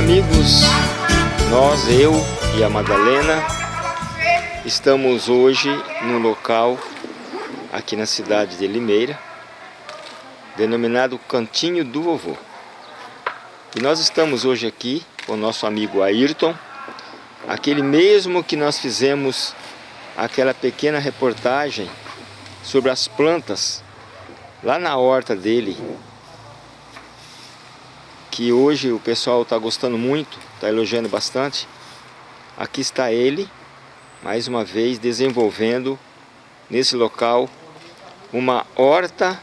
amigos, nós, eu e a Madalena, estamos hoje num local aqui na cidade de Limeira, denominado Cantinho do Vovô. E nós estamos hoje aqui com o nosso amigo Ayrton, aquele mesmo que nós fizemos aquela pequena reportagem sobre as plantas lá na horta dele, que hoje o pessoal está gostando muito, está elogiando bastante. Aqui está ele, mais uma vez desenvolvendo nesse local uma horta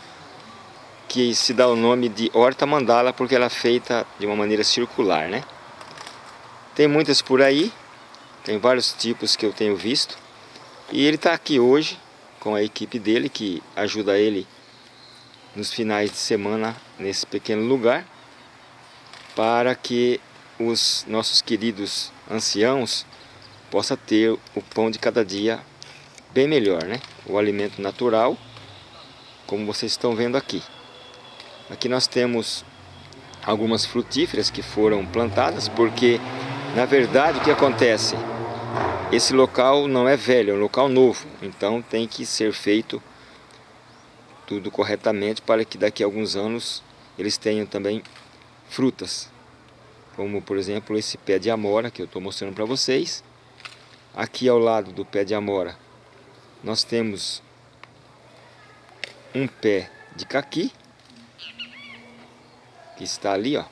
que se dá o nome de horta mandala porque ela é feita de uma maneira circular, né? Tem muitas por aí, tem vários tipos que eu tenho visto. E ele está aqui hoje com a equipe dele que ajuda ele nos finais de semana nesse pequeno lugar para que os nossos queridos anciãos possam ter o pão de cada dia bem melhor, né? O alimento natural, como vocês estão vendo aqui. Aqui nós temos algumas frutíferas que foram plantadas, porque na verdade o que acontece? Esse local não é velho, é um local novo, então tem que ser feito tudo corretamente para que daqui a alguns anos eles tenham também frutas. Como por exemplo esse pé de amora que eu estou mostrando para vocês. Aqui ao lado do pé de amora nós temos um pé de caqui que está ali, ó.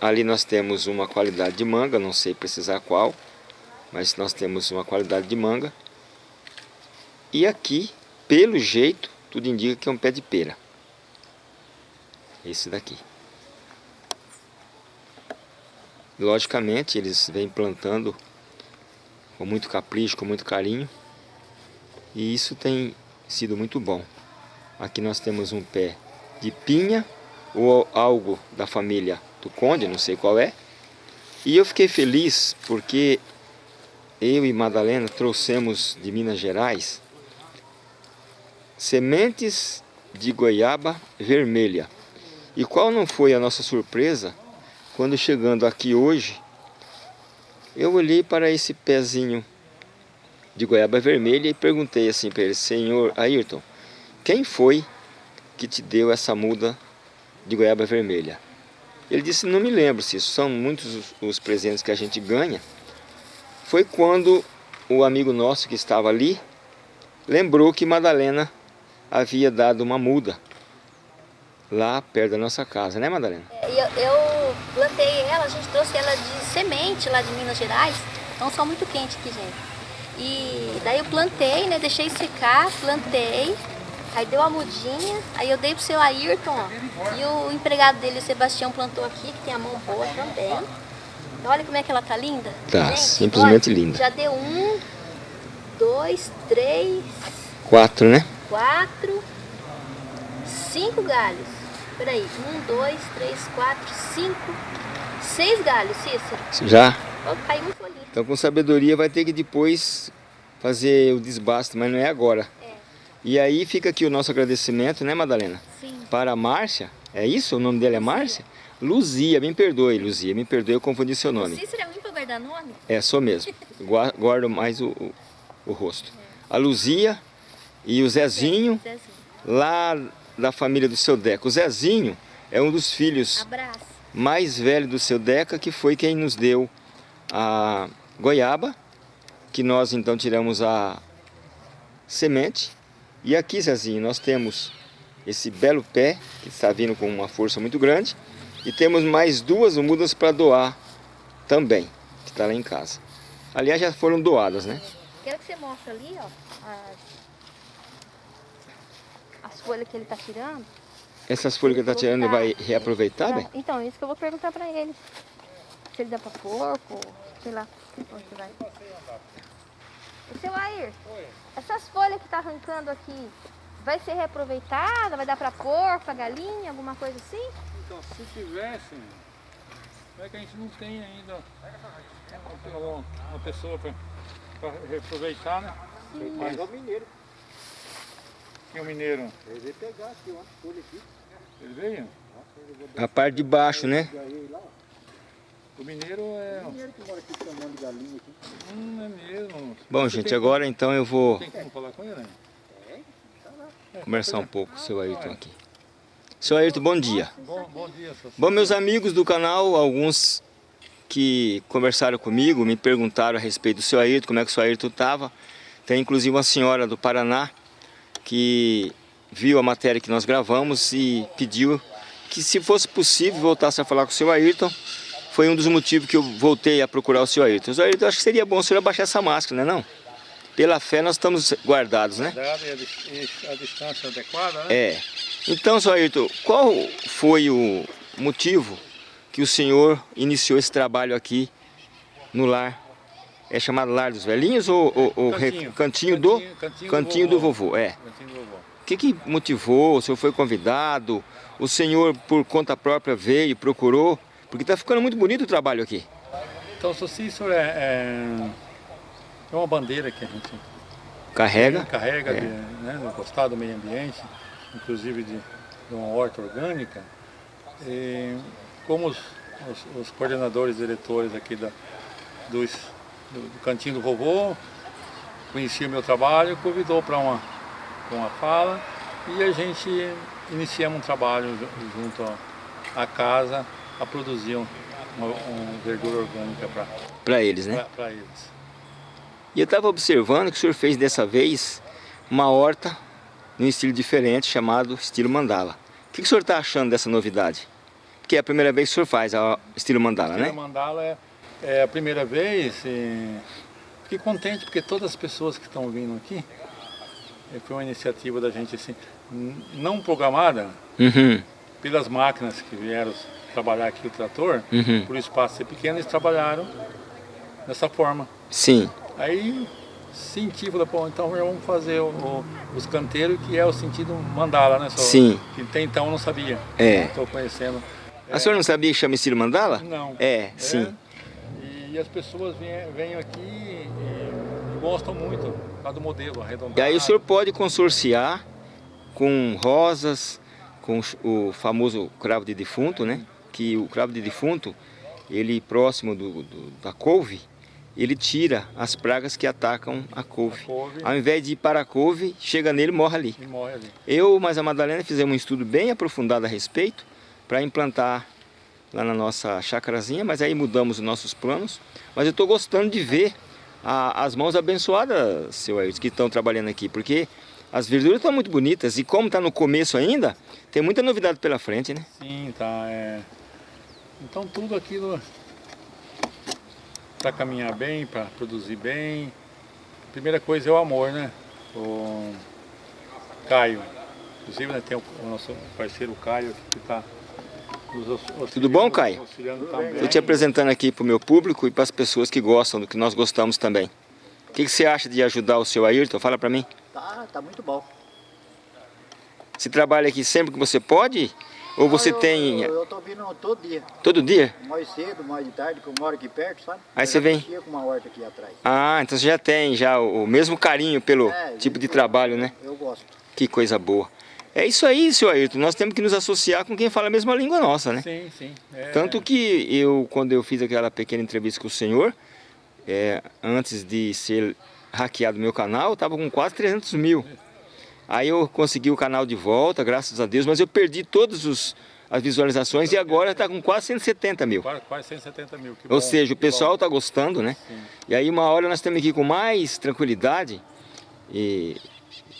Ali nós temos uma qualidade de manga, não sei precisar qual, mas nós temos uma qualidade de manga. E aqui, pelo jeito, tudo indica que é um pé de pera. Esse daqui. Logicamente, eles vêm plantando com muito capricho, com muito carinho. E isso tem sido muito bom. Aqui nós temos um pé de pinha ou algo da família do conde, não sei qual é. E eu fiquei feliz porque eu e Madalena trouxemos de Minas Gerais sementes de goiaba vermelha. E qual não foi a nossa surpresa quando chegando aqui hoje, eu olhei para esse pezinho de goiaba vermelha e perguntei assim para ele, Senhor Ayrton, quem foi que te deu essa muda de goiaba vermelha? Ele disse, não me lembro se são muitos os, os presentes que a gente ganha. Foi quando o amigo nosso que estava ali lembrou que Madalena havia dado uma muda lá perto da nossa casa, né Madalena? É, eu, eu plantei ela, a gente trouxe ela de semente lá de Minas Gerais, então só muito quente aqui, gente. E daí eu plantei, né? Deixei secar, plantei. Aí deu a mudinha, aí eu dei pro seu Ayrton, ó. E o empregado dele, o Sebastião, plantou aqui, que tem a mão boa também. Então, olha como é que ela tá linda. Tá, Gente, simplesmente olha, linda. Já deu um, dois, três... Quatro, né? Quatro, cinco galhos. Peraí, um, dois, três, quatro, cinco, seis galhos, Cícero. Já? Oh, caiu um folhinho. Então com sabedoria vai ter que depois fazer o desbaste, mas não é agora. É. E aí fica aqui o nosso agradecimento, né Madalena? Sim. Para a Márcia, é isso? O nome dela é Márcia? Luzia, me perdoe, Luzia, me perdoe, eu confundi seu nome. Cícero é muito pra guardar nome? É, sou mesmo. Guardo mais o, o, o rosto. A Luzia e o Zezinho, Zezinho. lá da família do seu Deca. O Zezinho é um dos filhos Abraço. mais velhos do seu Deca, que foi quem nos deu a goiaba, que nós então tiramos a semente. E aqui, Zezinho, nós temos esse belo pé, que está vindo com uma força muito grande. E temos mais duas mudas para doar também, que está lá em casa. Aliás, já foram doadas, né? Quero que você mostre ali, ó, as folhas que ele tá tirando. Essas folhas que ele está tirando, ele vai reaproveitar, Então, bem? Então, isso que eu vou perguntar pra ele. Se ele dá pra porco, sei lá, onde vai. O seu Air, essas folhas que tá arrancando aqui, vai ser reaproveitada? Vai dar pra porco, pra galinha, alguma coisa assim? Então, se tivesse, é que a gente não tem ainda uma, uma pessoa para reaproveitar, né? Mas é o mineiro. Tem um mineiro. Ele veio pegar aqui, ó, folha aqui. Ele veio? A parte de baixo, né? O mineiro é... Mineiro que mora aqui chamando de galinha aqui. Hum, é mesmo. Bom, gente, agora então eu vou Tem como falar com ele? né? É, conversar um pouco com o seu Ayrton aqui. Seu Ayrton, bom dia. Bom, bom dia, seu Bom, meus amigos do canal, alguns que conversaram comigo, me perguntaram a respeito do seu Ayrton, como é que o seu Ayrton estava. Tem inclusive uma senhora do Paraná que viu a matéria que nós gravamos e pediu que se fosse possível voltasse a falar com o seu Ayrton. Foi um dos motivos que eu voltei a procurar o seu Ayrton. O seu Ayrton, acho que seria bom o senhor abaixar essa máscara, não é não? Pela fé nós estamos guardados, né? Dada e a, dis- e a distância adequada, né? É. Então, seu Ayrton, qual foi o motivo que o senhor iniciou esse trabalho aqui no lar? É chamado Lar dos Velhinhos ou, ou- ou Cantinho. cantinho, do Cantinho, Cantinho do Vovô? É. Cantinho do vovô. O que, que motivou? O senhor foi convidado? O senhor, por conta própria, veio, procurou? Porque está ficando muito bonito o trabalho aqui. Então, o Cícero é, é, é uma bandeira que a gente Carrega. carrega É. de, né, gostar do meio ambiente, inclusive de, de uma horta orgânica. E como os, os- os coordenadores diretores aqui da, dos, do, do Cantinho do Vovô conheciam o meu trabalho, convidou para uma, pra uma fala e a gente iniciamos um trabalho ju- junto à- casa a produzir um- uma, uma verdura orgânica Para eles, né? para eles. E eu estava observando que o senhor fez dessa vez uma horta num estilo diferente, chamado estilo mandala. O que, que o senhor está achando dessa novidade? Porque é a primeira vez que o senhor faz o estilo mandala, Estilo né? Mandala é, é a primeira vez. E fiquei contente porque todas as pessoas que estão vindo aqui eh, foi uma iniciativa da gente assim, não programada Uhum, pelas máquinas que vieram trabalhar aqui o trator, uhum. por o espaço ser pequeno, eles trabalharam dessa forma. Sim, Aí senti, falei, pô, então vamos fazer o- o- os canteiros, que é o sentido mandala, né? Só, sim, Que até então eu não sabia. é. Estou conhecendo. A senhora não sabia que chama estilo mandala? Não. É, sim. E as pessoas vêm, vêm aqui e, e gostam muito do modelo arredondado. E aí o senhor pode consorciar com rosas, com o famoso cravo de defunto, né? Que o cravo de defunto, ele próximo do, do- da couve, ele tira as pragas que atacam a couve. couve Ao invés de ir para a couve, chega nele e morre ali. e morre ali. Eu, mas a Madalena, fizemos um estudo bem aprofundado a respeito para implantar lá na nossa chacrazinha, mas aí mudamos os nossos planos. Mas eu estou gostando de ver a- as mãos abençoadas, seu Ayrton, que estão trabalhando aqui, porque as verduras estão muito bonitas e como está no começo ainda, tem muita novidade pela frente, né? Sim, tá. É... Então tudo aquilo para caminhar bem, para produzir bem. Primeira coisa é o amor, né? O Caio. Inclusive né, tem o, o nosso parceiro Caio que está. Tudo bom, Caio? Estou te apresentando aqui para o meu público e para as pessoas que gostam do que nós gostamos também. O que, que você acha de ajudar o seu Ayrton? Fala para mim. Tá, tá muito bom. Você trabalha aqui sempre que você pode? Ou você eu, tem Eu, tô vindo todo dia. todo dia? Mais cedo, mais de tarde, que eu moro aqui perto, sabe? Aí Eu você vem? com uma horta aqui atrás. Ah, então você já tem já o mesmo carinho pelo É, tipo de trabalho, né? Eu gosto. Que coisa boa. É isso aí, seu Ayrton. Nós temos que nos associar com quem fala a mesma língua nossa, né? Sim, sim. É, Tanto que eu, quando eu fiz aquela pequena entrevista com o senhor, é, antes de ser hackeado meu canal, estava com quase 300 mil. Aí eu consegui o canal de volta, graças a Deus, mas eu perdi todas as visualizações e agora está com quase 170 mil. Quase, quase 170 mil. que Ou bom, seja, o pessoal bom. está gostando, né? Sim. E aí uma hora nós temos que ir com mais tranquilidade e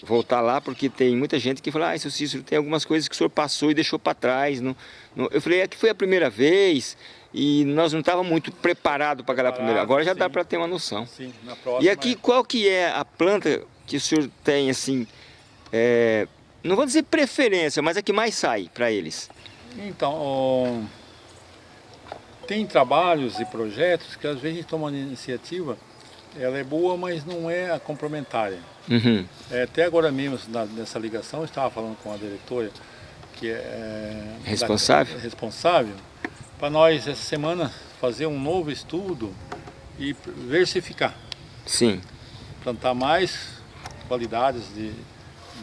voltar lá, porque tem muita gente que fala, ah, seu Cícero, tem algumas coisas que o senhor passou e deixou para trás. Não, não- Eu falei, é que foi a primeira vez e nós não estávamos muito preparados para aquela primeira. Agora já dá sim. para ter uma noção. Sim, na próxima. E aqui, qual que é a planta que o senhor tem, assim, é, não vou dizer preferência, mas a que mais sai para eles? Então, ó, tem trabalhos e projetos que às vezes a gente toma uma iniciativa, ela é boa, mas não é a complementária. Uhum. É, até agora mesmo, na- nessa ligação, eu estava falando com a diretora, que é da- Responsável? responsável, para nós essa semana fazer um novo estudo e versificar, Sim. plantar mais qualidades de,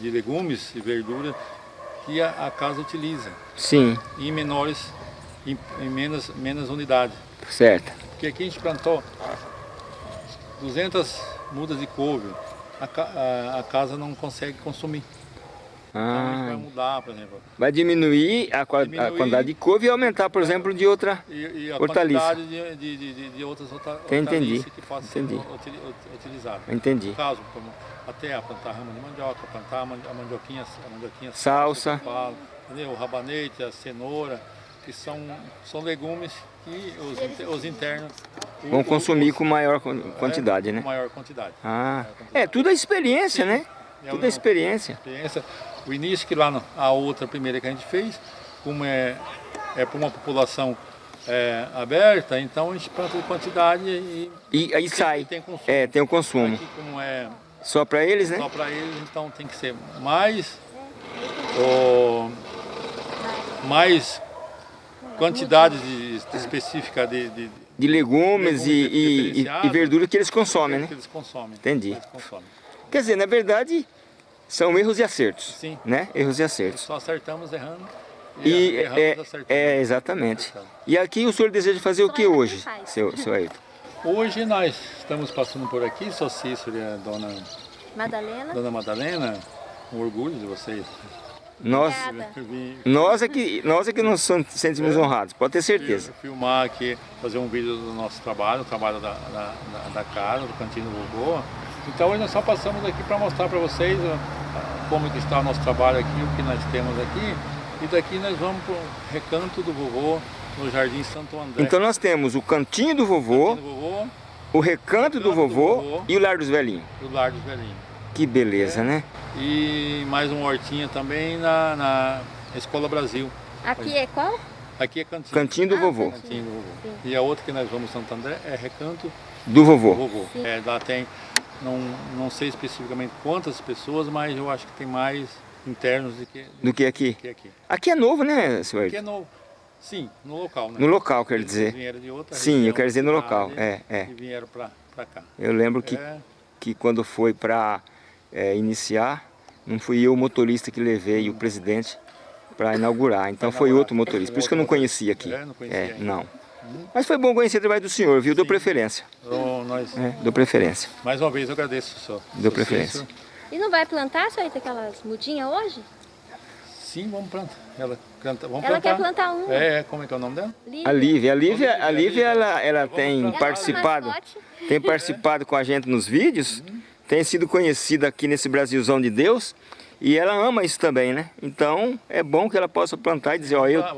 de legumes e verduras que a, a casa utiliza, Sim, em menores, em, em menos, menos unidades. certo. Porque aqui a gente plantou 200 mudas de couve, a, a- a casa não consegue consumir. Então a gente vai Ah, mudar, por exemplo. vai diminuir a, qua- a Diminuir. quantidade de couve e aumentar, por exemplo, de outra. E, e a Hortaliça. quantidade de, de, de, de- outras horta- Entendi, hortaliças que possam entendi. ser utili- ut- utilizadas. Entendi. No caso, como até a plantar rama de mandioca, plantar a man- a mandioquinha, a mandioquinha Salsa. eu falo, o rabanete, a cenoura, que são, são legumes que os, os internos Vão o- consumir os- com maior quan- quantidade, é, né? Com maior quantidade. Ah, é tudo a experiência, né? É Tudo a experiência. experiência. O início que lá no- a outra primeira que a gente fez, como é, é para uma população é, aberta, então a gente planta de quantidade e E aí sai. tem consumo. É, tem o consumo. Aqui como é Só para eles, né? só para eles, então tem que ser mais o, mais quantidade de, específica de, de, de legumes e, Legumes e, e, e verdura que eles consomem, né? que eles consomem. Entendi. Eles consomem. Quer dizer, na verdade, são erros e acertos. Sim. Né? Erros e acertos. Só acertamos errando E erramos é, acertando. é, exatamente. E aqui o senhor deseja fazer o que hoje, seu, seu Ayrton? Hoje nós estamos passando por aqui, sou Cícero e a dona, Madalena. dona Madalena, um orgulho de vocês. Nós, nós, é que, nós é que nos sentimos honrados, pode ter certeza. filmar aqui, fazer um vídeo do nosso trabalho, o trabalho da, da, da- casa, do Cantinho do Vovô. Então hoje nós só passamos aqui para mostrar para vocês como que está o nosso trabalho aqui, o que nós temos aqui. E daqui nós vamos para o Recanto do Vovô, no Jardim Santo André. Então nós temos o cantinho do vovô, Cantinho do Vovô o recanto do do vovô vovô. e o lar dos velhinhos. e o Lar dos Velhinhos. Que beleza, né? E mais uma hortinha também na, na Escola Brasil. Aqui é qual? Aqui é Cantinho. Cantinho do Ah, vovô. cantinho. Do Vovô. Sim. E a outra que nós vamos Santo André é Recanto Do do vovô. Vovô. É, lá tem, não, não sei especificamente quantas pessoas, mas eu acho que tem mais internos do que, Do que aqui? que aqui. Aqui é novo, né, seu Aqui é Ayrton? no, sim, no local, né? No local, quer dizer. vieram de outra Sim, eu quero dizer no local. É, é. E vieram pra, pra cá. Eu lembro que, É, que quando foi para iniciar, não fui eu o motorista que levei o presidente para inaugurar. Então Pra foi inaugurar. outro motorista. Por isso que eu não conhecia aqui. É, não conhecia É. Uhum. não. Mas foi bom conhecer o trabalho do senhor, viu? Deu Sim. preferência. nós, É, deu preferência. mais uma vez eu agradeço, senhor. Deu Senhor preferência. E não vai plantar, tem aquelas mudinhas hoje? Sim, vamos plantar. Ela, canta, vamos Ela plantar. quer plantar um. É, como é que é o nome dela? Lívia. A Lívia, a Lívia, a Lívia ela, ela tem participado, é tem participado com a gente nos vídeos, tem sido conhecida aqui nesse Brasilzão de Deus e ela ama isso também, né? Então é bom que ela possa plantar e dizer, ó, eu, Ah,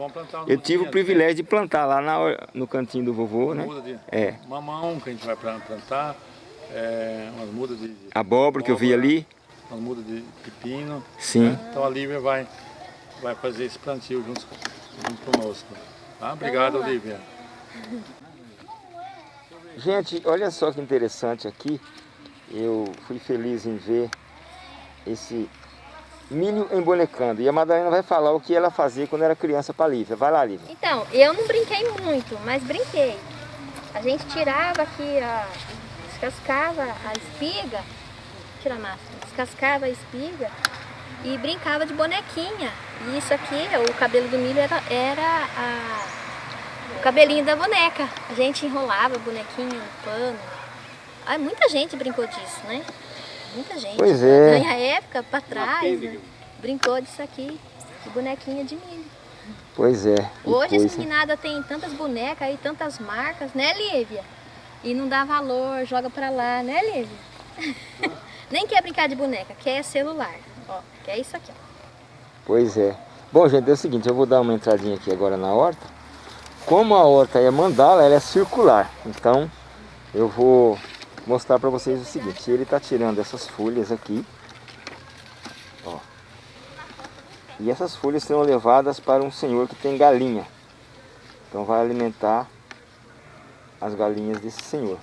eu tive o mudinha, privilégio de plantar lá na no cantinho do vovô, né? É, mamão que a gente vai plan- plantar, é, umas mudas de, de abóbora que eu vi ali, umas mudas de pepino. sim. né? Então a Lívia vai, vai fazer esse plantio junto, junto conosco. Tá? Obrigado. Lívia. Gente, olha só que interessante aqui. Eu fui feliz em ver esse milho embonecando. E a Madalena vai falar o que ela fazia quando era criança para Lívia. Vai lá, Lívia. Então, eu não brinquei muito, mas brinquei. A gente tirava aqui, a, descascava a espiga, tira a massa, descascava a espiga e brincava de bonequinha. E isso aqui, o cabelo do milho era, era a- o cabelinho da boneca. A gente enrolava a bonequinha no pano. Ah, muita gente brincou disso, né? Muita gente. Pois é. Na minha época, pra trás, né? brincou disso aqui, de bonequinha de milho. Pois é. Hoje essa meninada tem tantas bonecas e tantas marcas, né, Lívia? E não dá valor, joga pra lá, né, Lívia? Nem quer brincar de boneca, quer celular. Ó, quer isso aqui, ó. Pois é. Bom, gente, é o seguinte, eu vou dar uma entradinha aqui agora na horta. Como a horta é mandala, ela é circular. Então, eu vou mostrar para vocês o seguinte. Ele está tirando essas folhas aqui. Ó. E essas folhas serão levadas para um senhor que tem galinha. Então vai alimentar as galinhas desse senhor.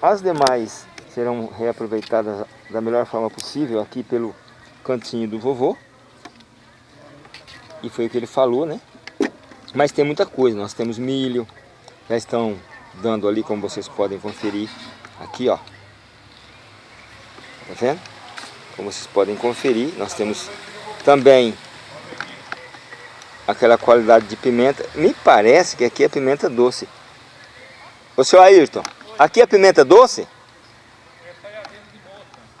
As demais serão reaproveitadas da melhor forma possível aqui pelo cantinho do vovô. E foi o que ele falou, né? Mas tem muita coisa. Nós temos milho. Já estão dando ali, como vocês podem conferir. Aqui, ó. Tá vendo? Como vocês podem conferir, nós temos também aquela qualidade de pimenta. Me parece que aqui é pimenta doce. Ô senhor Ayrton, aqui é pimenta doce?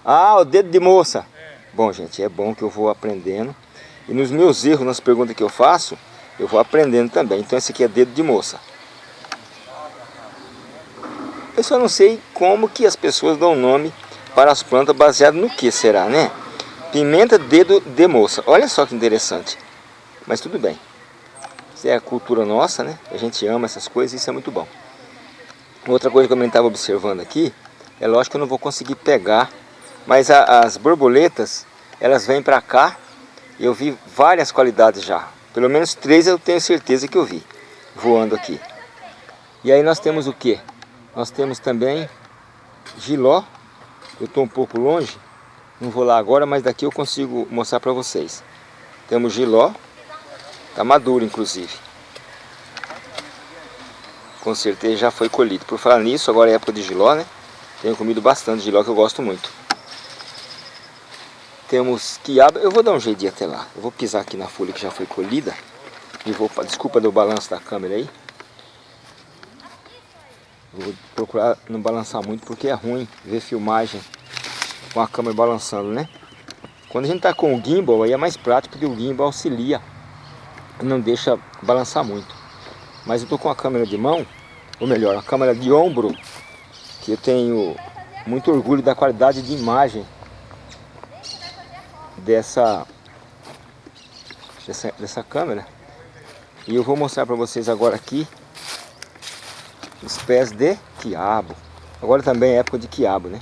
Ah, o dedo de moça. Bom, gente, é bom que eu vou aprendendo. E nos meus erros, nas perguntas que eu faço, eu vou aprendendo também. Então esse aqui é dedo de moça. Eu só não sei como que as pessoas dão nome para as plantas baseado no que será, né? Pimenta dedo de moça. Olha só que interessante. Mas tudo bem. Isso é a cultura nossa, né? A gente ama essas coisas e isso é muito bom. Outra coisa que eu estava observando aqui, é lógico que eu não vou conseguir pegar, mas a, as borboletas, elas vêm para cá, eu vi várias qualidades já. Pelo menos três eu tenho certeza que eu vi, voando aqui. E aí nós temos o que? Nós temos também giló, eu estou um pouco longe, não vou lá agora, mas daqui eu consigo mostrar para vocês. Temos giló, está maduro inclusive. Com certeza já foi colhido. Por falar nisso, agora é época de giló, né? Tenho comido bastante giló que eu gosto muito. Temos quiabo, eu vou dar um jeito de ir até lá. Eu vou pisar aqui na folha que já foi colhida. E vou, desculpa do balanço da câmera aí. Vou procurar não balançar muito porque é ruim ver filmagem com a câmera balançando, né? Quando a gente está com o gimbal aí é mais prático porque o gimbal auxilia não deixa balançar muito. Mas eu estou com a câmera de mão, ou melhor, a câmera de ombro, que eu tenho muito orgulho da qualidade de imagem dessa, dessa, dessa câmera. E eu vou mostrar para vocês agora aqui os pés de quiabo. Agora também é época de quiabo, né?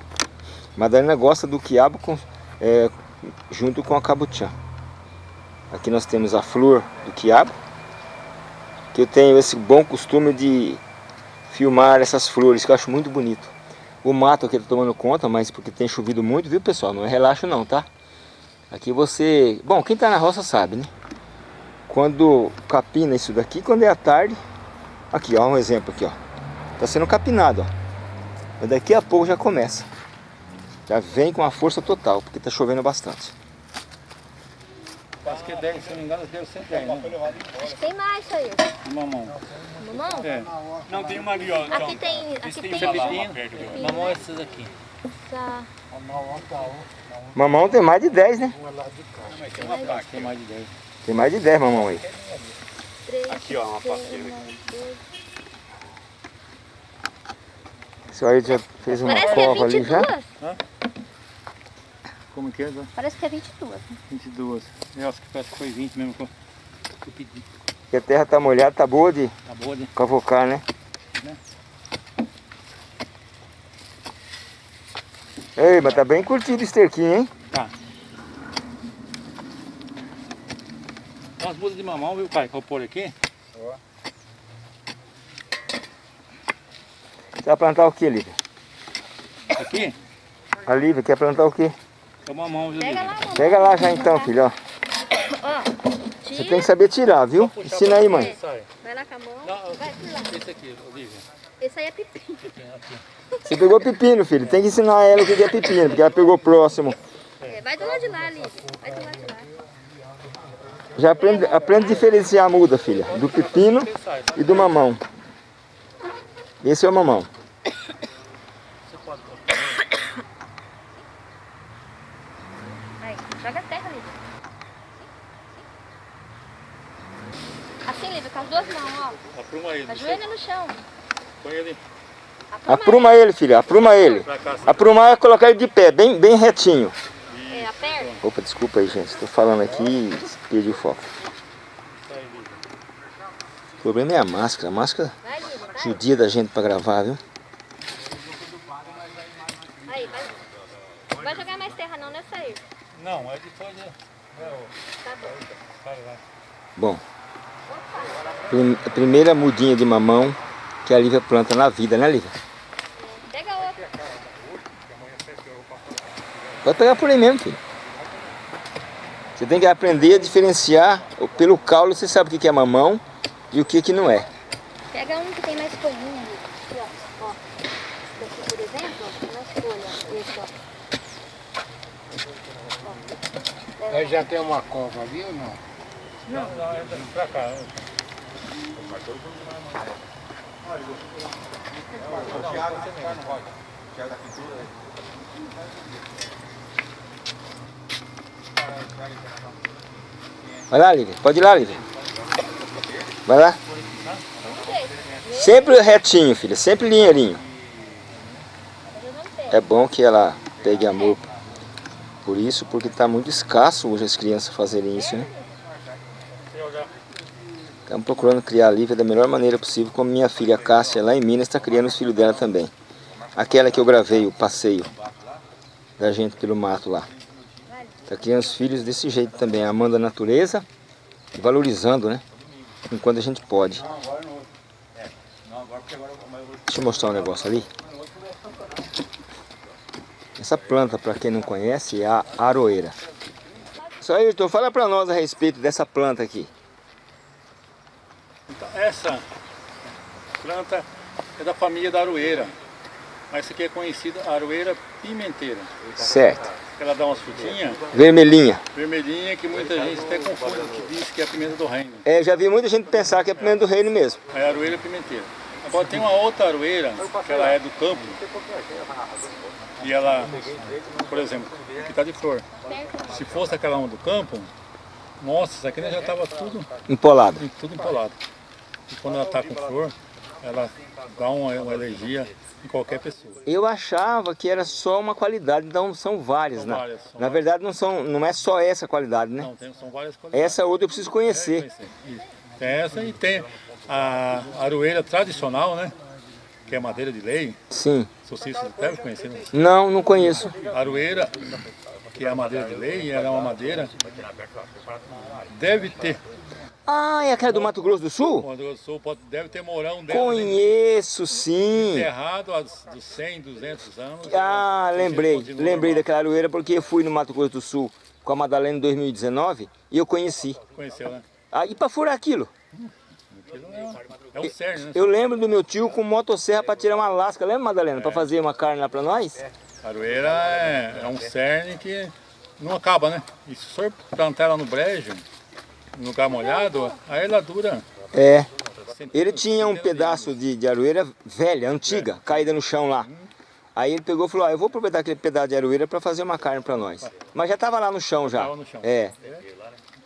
Madalena gosta do quiabo com, é, junto com a cabuchã. Aqui nós temos a flor do quiabo, que eu tenho esse bom costume de filmar essas flores, que eu acho muito bonito. O mato aqui está tomando conta, mas porque tem chovido muito, viu pessoal? Não é relaxo não, tá? Aqui você... Bom, quem está na roça sabe, né? Quando capina isso daqui, quando é à tarde... Aqui, ó, um exemplo aqui, ó. Está sendo capinado, ó. Mas daqui a pouco já começa. Já vem com a força total, porque está chovendo bastante. Acho que 10, se não me engano, deu 110, né? Acho que tem mais isso aí. Mamão. Mamão? É. Não, tem uma ali, ó. Então. Aqui tem... Aqui tem... Pepino. Mamão é esses aqui. Tá. Mamão tem mais de 10, né? Tem uma placa, tem mais de 10. Tem mais de 10 mamão aí. Três, Aqui, ó, uma O aí já fez uma Parece que é cova ali 22. já? Como que é? Zé? Parece que é 22. 22. Eu acho que parece que foi 20 mesmo que eu, pedi. Porque a terra tá molhada, tá boa de Tá boa, né? cavocar, né? Né? Ei, mas tá bem curtido esse terquinho, hein? Tá. Tem umas mudas de mamão, viu, pai? Que eu vou pôr aqui. Você vai plantar o que, Lívia? Aqui A Lívia quer plantar o quê? é o mamão, viu, Pega Lívia? Pega lá já então, filho, ó. Ó, Você tem que saber tirar, viu? Ensina aí, mãe. Vai lá com a mão. Não, Vai, esse aqui, Olivia. Esse aí é pepino. Você pegou pepino, filho. Tem que ensinar ela o que é pepino, porque ela pegou próximo. É, vai do lado de lá, Lívia. Vai do lado de lá. Já aprende, aprende a diferenciar a muda, filha. Do pepino e do mamão. Esse é o mamão. Você pode. Aí, joga a terra, Lívia. Assim, Lívia, com as duas mãos, ó. Apruma ele. Ajoelha no chão. Põe ele Apruma ele, filha. Apruma ele. Aprumar é colocar ele de pé, bem, bem retinho. É, aperta. Opa, desculpa aí, gente. Tô falando aqui e perdi o foco. O problema é a máscara. A máscara. Judia da gente pra gravar, viu? Aí, vai. Não vai jogar mais terra não, né, Sair? Não, é depois de... É, ó. Tá bom. Vai, vai. Bom, prim- primeira mudinha de mamão que a Lívia planta na vida, né, Lívia? Pega outra. Pode pegar por aí mesmo, filho. Você tem que aprender a diferenciar. Pelo caule você sabe o que é mamão e o que, que não é. Pega um que tem mais folhinha, Lívia. Aqui, ó. ó. Esse daqui, por exemplo, ó, tem mais folha. Esse, ó. Aí já tem uma cova ali ou não? Não, não, é pra cá. Vai lá, Lívia. Pode ir lá, Lívia. Vai lá. Sempre retinho, filha. Sempre linheirinho. É bom que ela pegue amor por isso, porque está muito escasso hoje as crianças fazerem isso, né? Estamos procurando criar a Lívia da melhor maneira possível, como minha filha Cássia, lá em Minas, está criando os filhos dela também. Aquela que eu gravei, o passeio da gente pelo mato lá. Está criando os filhos desse jeito também, amando a natureza e valorizando, né? Enquanto a gente pode. Deixa eu mostrar um negócio ali. Essa planta, para quem não conhece, é a aroeira. Só Ayrton, fala para nós a respeito dessa planta aqui. Então, essa planta é da família da aroeira. Mas essa aqui é conhecida aroeira pimenteira. Certo. Ela dá umas frutinhas Vermelhinha. vermelhinhas que muita gente até confunde, que diz que é a pimenta do reino. É, já vi muita gente pensar que é pimenta do reino mesmo. É a aroeira pimenteira. Agora tem uma outra aroeira, que ela é do campo. E ela, por exemplo, que está de flor. Se fosse aquela uma do campo, nossa, isso aqui já estava tudo, Empolada. tudo empolado. E quando ela está com flor, ela dá uma, uma alergia em qualquer pessoa. Eu achava que era só uma qualidade, então são várias, São né? várias, são Na verdade não, são, não é só essa qualidade, né? Não, tem, são várias qualidades. Essa outra eu preciso conhecer. Isso. Tem essa e tem a aroeira tradicional, né? Que é madeira de lei. Sim. Se vocês devem conhecer, né? Não, não conheço. Aroeira, que é a madeira de lei, ela é uma madeira. Deve ter, Ah, é aquela do Mato Grosso do Sul? quando eu sou, pode, deve ter morão dela Conheço, sim. enterrado há dos 100, 200 anos. Ah, lembrei. Lembrei daquela aroeira porque eu fui no Mato Grosso do Sul com a Madalena em 2019 e eu conheci. Conheceu, né? Ah, e para furar aquilo? Aquilo é, é o cerne, né? Eu lembro do meu tio com motosserra para tirar uma lasca. Lembra, Madalena? Para fazer uma carne lá para nós? Aroeira é, é um cerne que não acaba, né? E se o senhor plantar ela no brejo, no lugar molhado, aí ela dura. É. Ele tinha um pedaço de, de aroeira velha, antiga, caída no chão lá. Aí ele pegou e falou, ah, eu vou aproveitar aquele pedaço de aroeira para fazer uma carne para nós. Mas já estava lá no chão já. Tava no chão. É.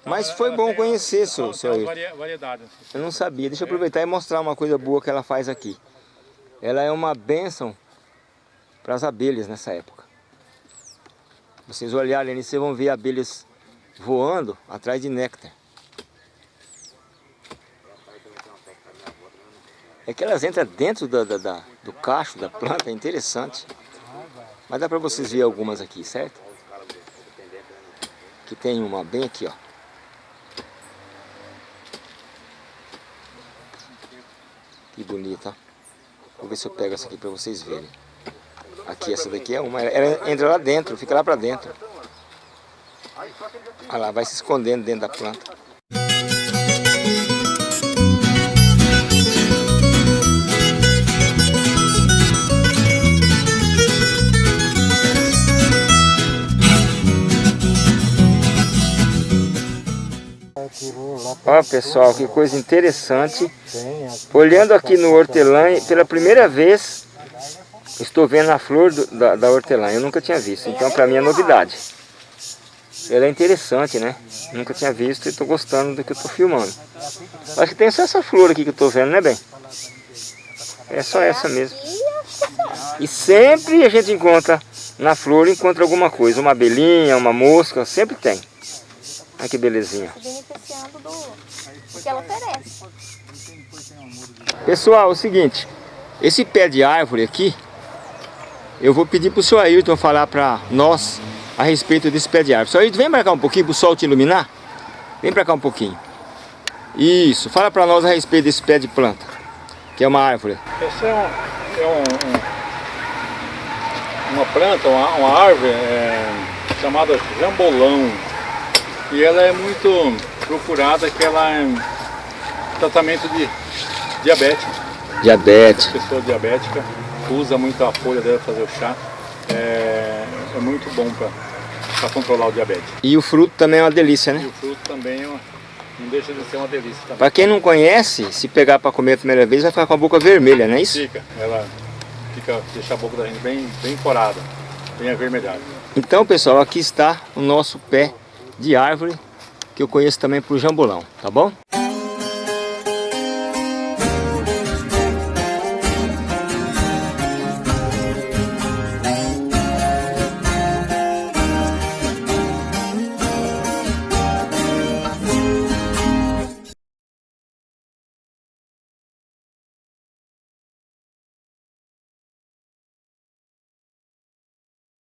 Mas foi bom conhecer, seu, seu variedades. Eu não sabia. Deixa eu aproveitar e mostrar uma coisa boa que ela faz aqui. Ela é uma bênção para as abelhas nessa época. Vocês olharem ali, vocês vão ver abelhas voando atrás de néctar. É que elas entram dentro da, da- da- do cacho da planta, é interessante. Mas dá para vocês ver algumas aqui, certo? Que tem uma bem aqui, ó. Bonita. Vou ver se eu pego essa aqui para vocês verem. Aqui, essa daqui é uma. Ela entra lá dentro, fica lá para dentro. Olha lá, vai se escondendo dentro da planta. Ó pessoal, que coisa interessante. Olhando aqui no hortelã, pela primeira vez estou vendo a flor do- da, da hortelã. Eu nunca tinha visto, então para mim é novidade. Ela é interessante, né? Nunca tinha visto e estou gostando do que estou filmando. Acho que tem só essa flor aqui que estou vendo, né, bem? É só essa mesmo. E sempre a gente encontra na flor, encontra alguma coisa. Uma abelhinha, uma mosca, sempre tem. Olha que belezinha. Se beneficiando do, do que ela oferece. Pessoal, é o seguinte, esse pé de árvore aqui, eu vou pedir para o senhor Ayrton falar para nós a respeito desse pé de árvore. Senhor Ayrton, vem para cá um pouquinho para o sol te iluminar. Vem para cá um pouquinho. Isso, fala para nós a respeito desse pé de planta, que é uma árvore. Essa é, um, é um- um- uma planta, uma, uma árvore é, chamada jambolão. E ela é muito procurada, que ela é hum, tratamento de diabetes. Diabetes. Pessoa diabética usa muito a folha dela para fazer o chá. É, é muito bom para controlar o diabetes. E o fruto também é uma delícia, né? E o fruto também é uma, não deixa de ser uma delícia. Para quem não conhece, se pegar para comer a primeira vez, vai ficar com a boca vermelha, não é isso? Fica. Ela fica, deixa a boca da gente bem, bem corada, bem avermelhada. Então, pessoal, aqui está o nosso pé de árvore, que eu conheço também por jambolão, tá bom?